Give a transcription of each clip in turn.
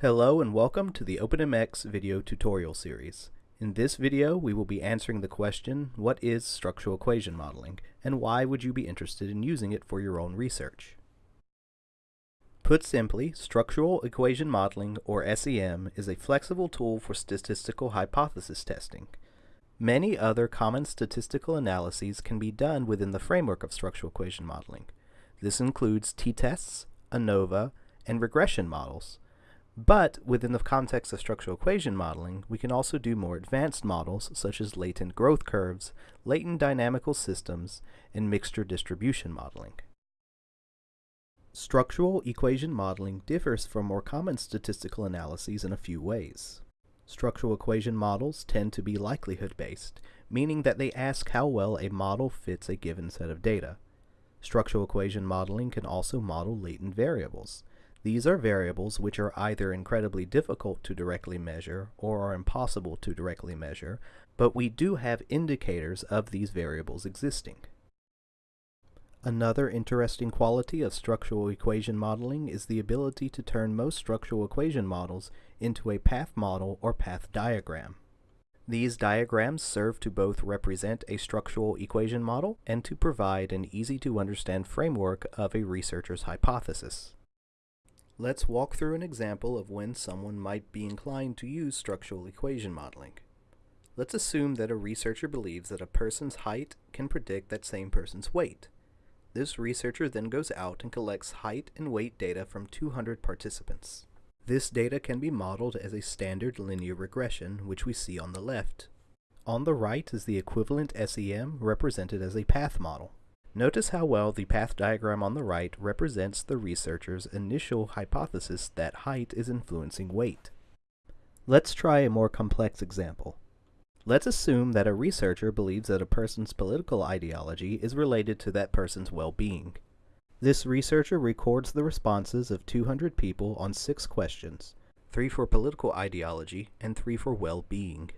Hello and welcome to the OpenMX video tutorial series. In this video, we will be answering the question, what is structural equation modeling, and why would you be interested in using it for your own research? Put simply, structural equation modeling, or SEM, is a flexible tool for statistical hypothesis testing. Many other common statistical analyses can be done within the framework of structural equation modeling. This includes t-tests, ANOVA, and regression models, but within the context of structural equation modeling, we can also do more advanced models such as latent growth curves, latent dynamical systems, and mixture distribution modeling. Structural equation modeling differs from more common statistical analyses in a few ways. Structural equation models tend to be likelihood-based, meaning that they ask how well a model fits a given set of data. Structural equation modeling can also model latent variables, these are variables which are either incredibly difficult to directly measure or are impossible to directly measure, but we do have indicators of these variables existing. Another interesting quality of structural equation modeling is the ability to turn most structural equation models into a path model or path diagram. These diagrams serve to both represent a structural equation model and to provide an easy-to-understand framework of a researcher's hypothesis. Let's walk through an example of when someone might be inclined to use structural equation modeling. Let's assume that a researcher believes that a person's height can predict that same person's weight. This researcher then goes out and collects height and weight data from 200 participants. This data can be modeled as a standard linear regression, which we see on the left. On the right is the equivalent SEM represented as a path model. Notice how well the path diagram on the right represents the researcher's initial hypothesis that height is influencing weight. Let's try a more complex example. Let's assume that a researcher believes that a person's political ideology is related to that person's well-being. This researcher records the responses of 200 people on six questions, three for political ideology and three for well-being.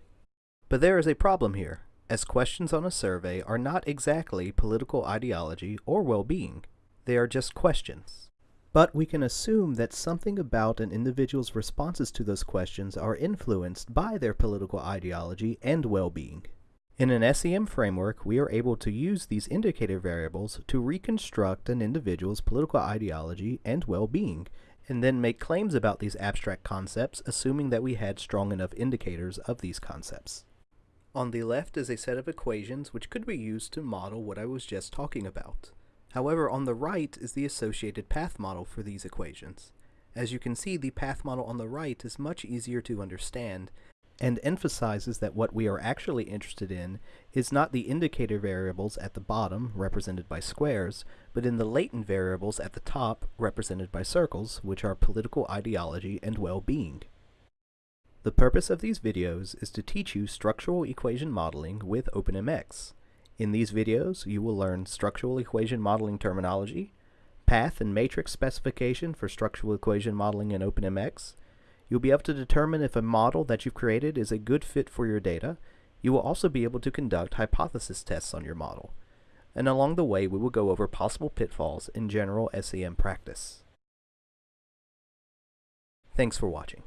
But there is a problem here as questions on a survey are not exactly political ideology or well-being. They are just questions. But we can assume that something about an individual's responses to those questions are influenced by their political ideology and well-being. In an SEM framework, we are able to use these indicator variables to reconstruct an individual's political ideology and well-being, and then make claims about these abstract concepts assuming that we had strong enough indicators of these concepts. On the left is a set of equations which could be used to model what I was just talking about. However, on the right is the associated path model for these equations. As you can see, the path model on the right is much easier to understand and emphasizes that what we are actually interested in is not the indicator variables at the bottom, represented by squares, but in the latent variables at the top, represented by circles, which are political ideology and well-being. The purpose of these videos is to teach you structural equation modeling with OpenMX. In these videos, you will learn structural equation modeling terminology, path and matrix specification for structural equation modeling in OpenMX. You'll be able to determine if a model that you've created is a good fit for your data. You will also be able to conduct hypothesis tests on your model. And along the way, we will go over possible pitfalls in general SEM practice. Thanks for watching.